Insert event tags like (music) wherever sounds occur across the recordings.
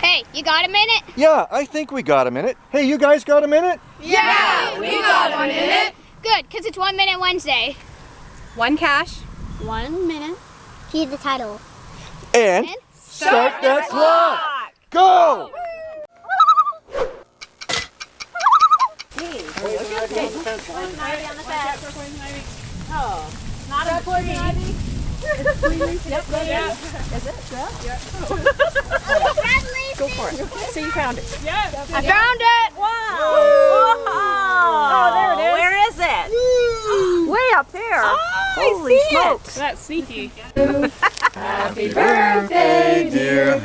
Hey, you got a minute? Yeah, I think we got a minute. Hey, you guys got a minute? Yeah, we got a minute. Good, because it's One Minute Wednesday. One cache. One minute. Heed the title. And And start that clock. Go! So (laughs) you found it. I found it! Wow. Oh, there it is. Where is it? Way up there. Oh, Holy smokes. That's sneaky. (laughs) (laughs) Happy birthday, dear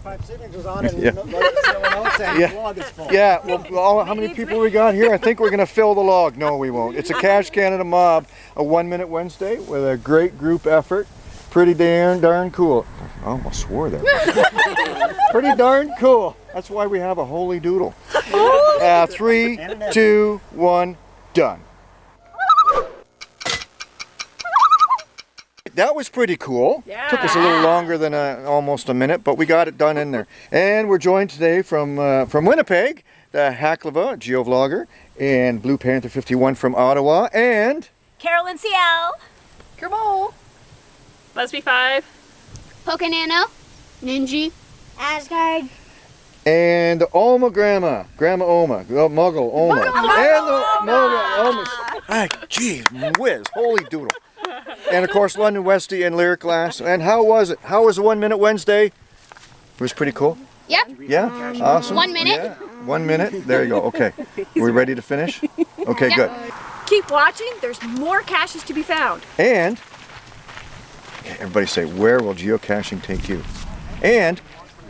25 signatures on (laughs) it and Yeah. let else Yeah. log is full. Yeah, well, (laughs) all, how many people we got here? I think we're going (laughs) to fill the log. No, we won't. It's a Cash Canada Mob, a one minute Wednesday with a great group effort. Pretty darn, darn cool. I almost swore there. Pretty darn cool. That's why we have a holy doodle. Uh, three, two, one, done. That was pretty cool. Took us a little longer than uh almost a minute, but we got it done in there. And we're joined today from uh, from Winnipeg, the Haklava geovlogger, and Blue Panther 51 from Ottawa, and Carolyn CL. Kerbal. Lesby 5. Pocanano. Ninji. Asgard. and Oma Grandma, Grandma Oma, Muggle Oma, and the Muggle Oma. Ay, gee, whiz, holy doodle. And of course, London Westy and Lyric Glass. And how was it? How was the One Minute Wednesday? It was pretty cool. Yep. Yeah, awesome. One minute? Yeah. One minute. There you go. Okay. Are we ready to finish? Okay, good. Keep watching. There's more caches to be found. And okay, everybody say, where will geocaching take you? And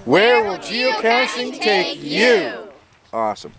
where, will geocaching, take you? Awesome.